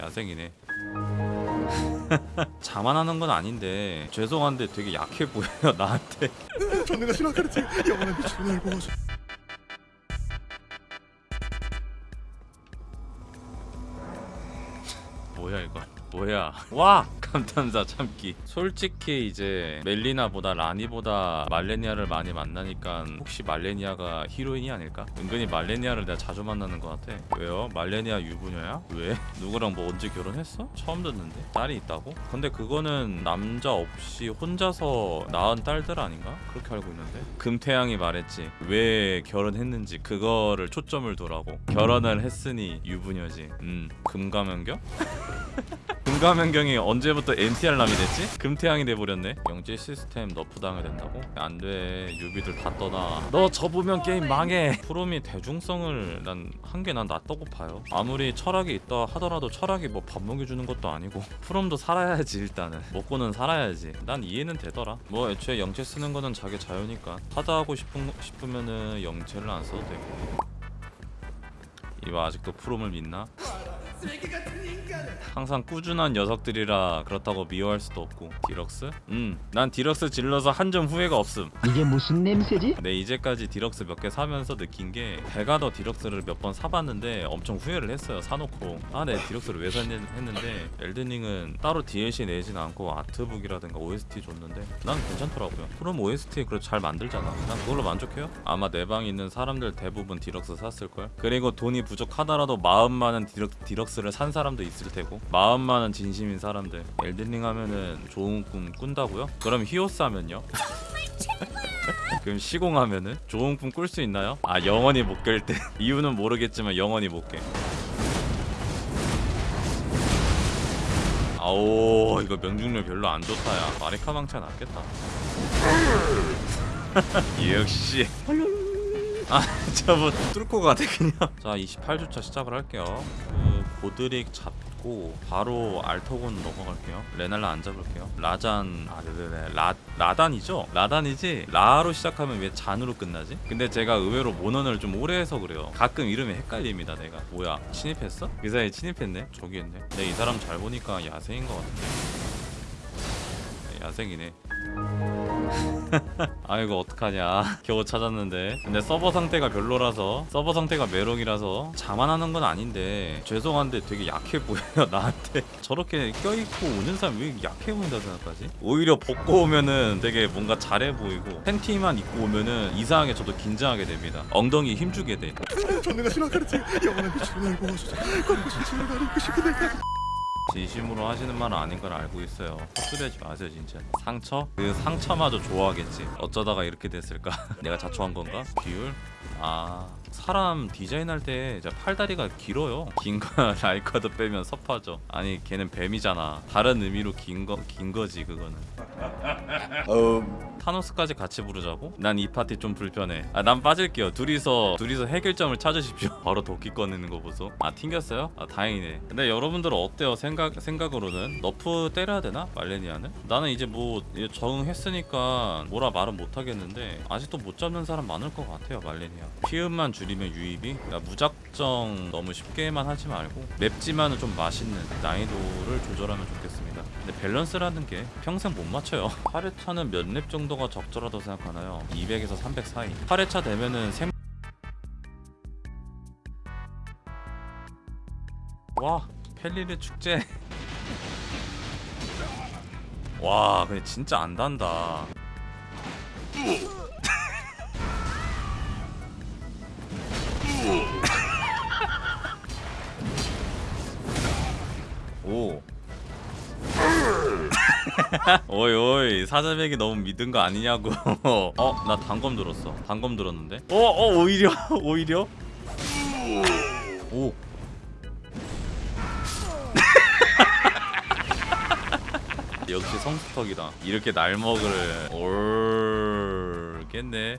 야생이네. 자만하는 건 아닌데 죄송한데 되게 약해 보여요 나한테. 전능가 신화카르트 영원한 빛으로 날 보호하소 뭐야 이거? 뭐야? 와! 감탄사 참기. 솔직히 이제 멜리나보다 라니보다 말레니아를 많이 만나니까 혹시 말레니아가 히로인이 아닐까? 은근히 말레니아를 내가 자주 만나는 것 같아. 왜요? 말레니아 유부녀야? 왜? 누구랑 뭐 언제 결혼했어? 처음 듣는데. 딸이 있다고? 근데 그거는 남자 없이 혼자서 낳은 딸들 아닌가? 그렇게 알고 있는데. 금태양이 말했지. 왜 결혼했는지 그거를 초점을 두라고. 결혼을 했으니 유부녀지. 음 금가면경 금가면경이 언제부터 NTR 남이 됐지? 금태양이 돼버렸네. 영체 시스템 nerf 당해야 된다고? 안돼. newbie들 다 떠나. 너 접으면 게임 망해. 프롬이 대중성을 난 한 게 난 낫다고 봐요. 아무리 철학이 있다 하더라도 철학이 뭐 밥 먹여주는 것도 아니고 프롬도 살아야지 일단은. 먹고는 살아야지. 난 이해는 되더라. 뭐 애초에 영체 쓰는 거는 자기 자유니까. 하다 하고 싶은, 싶으면은 영체를 안 써도 되고. 이거 아직도 프롬을 믿나? 항상 꾸준한 녀석들이라 그렇다고 미워할 수도 없고. 디럭스? 음난 디럭스 질러서 한 점 후회가 없음. 이게 무슨 냄새지? 네 이제까지 디럭스 몇 개 사면서 느낀 게 내가 더 디럭스를 몇 번 사봤는데 엄청 후회를 했어요 사놓고. 아 내 디럭스를 왜 샀냐 했는데 엘든링은 따로 DLC 내진 않고 아트북이라든가 OST 줬는데 난 괜찮더라고요. 그럼 OST 그래도 잘 만들잖아. 난 그걸로 만족해요? 아마 내 방에 있는 사람들 대부분 디럭스 샀을걸? 그리고 돈이 부족하더라도 마음만은 디럭, 디럭스 를 산 사람도 있을 테고 마음만은 진심인 사람들 엘든링 하면은 좋은 꿈 꾼다고요? 그럼 히오스 하면요? 그럼 시공하면은 좋은 꿈 꿀 수 있나요? 아 영원히 못 깰 때 이유는 모르겠지만 영원히 못 깨. 아오 이거 명중률 별로 안 좋다 야 마리카 망차 낫겠다 역시 아 저분 뚫고 가네 그냥 자 28주차 시작을 할게요 그 고드릭 잡고 바로 알토곤 넘어갈게요. 레날라 안 잡을게요. 라잔 아 네네네. 라, 라단이죠? 라단이지? 라로 시작하면 왜 잔으로 끝나지? 근데 제가 의외로 모넌을 좀 오래 해서 그래요. 가끔 이름이 헷갈립니다 내가. 뭐야 침입했어? 그 사이에 침입했네? 저기 있네. 내가 이 사람 잘 보니까 야생인 것 같은데 네, 야생이네 아이고 어떡하냐. 겨우 찾았는데. 근데 서버 상태가 별로라서 서버 상태가 메롱이라서 자만하는 건 아닌데 죄송한데 되게 약해 보여요 나한테. 저렇게 껴있고 오는 사람 왜 약해 보인다 생각하지? 오히려 벗고 오면은 되게 뭔가 잘해 보이고 팬티만 입고 오면은 이상하게 저도 긴장하게 됩니다. 엉덩이 힘주게 돼. 전능하 신화카르트 영원한 빛으로 날 모아주자 광고 진실을 나를 이끄시고 내가 진심으로 하시는 말은 아닌 걸 알고 있어요. 헛소리하지 마세요 진짜. 상처? 그 상처마저 좋아하겠지. 어쩌다가 이렇게 됐을까? 내가 자초한 건가? 비율? 아 사람 디자인할 때 팔다리가 길어요. 긴거 라이카드 빼면 섭하죠. 아니 걔는 뱀이잖아. 다른 의미로 긴 거 긴 거지 그거는. 타노스까지 같이 부르자고? 난 이 파티 좀 불편해. 아, 난 빠질게요. 둘이서 둘이서 해결점을 찾으십시오. 바로 도끼 꺼내는 거 보소. 아, 튕겼어요? 아, 다행이네. 근데 여러분들은 어때요? 생각 생각으로는 nerf 때려야 되나? 말레니아는? 나는 이제 뭐 적응했으니까 뭐라 말은 못 하겠는데 아직도 못 잡는 사람 많을 것 같아요, 말레니아. 피음만 줄이면 유입이 그러니까 무작정 너무 쉽게만 하지 말고 맵지만은 좀 맛있는 난이도를 조절하면 좋겠습니다. 근데 밸런스라는 게 평생 못 맞춰요. 8회차는 몇 렙 정도가 적절하다고 생각하나요? 200에서 300 사이. 8회차 되면은 생 와, 펠리르 축제. 와, 근데 진짜 안 단다. 오. 오이 오이. 사자백이 너무 믿은 거 아니냐고. 어 나 단검 들었어. 단검 들었는데? 어 어 오히려? 오히려? 오 역시 성수턱이다. 이렇게 날 먹을 올겠네.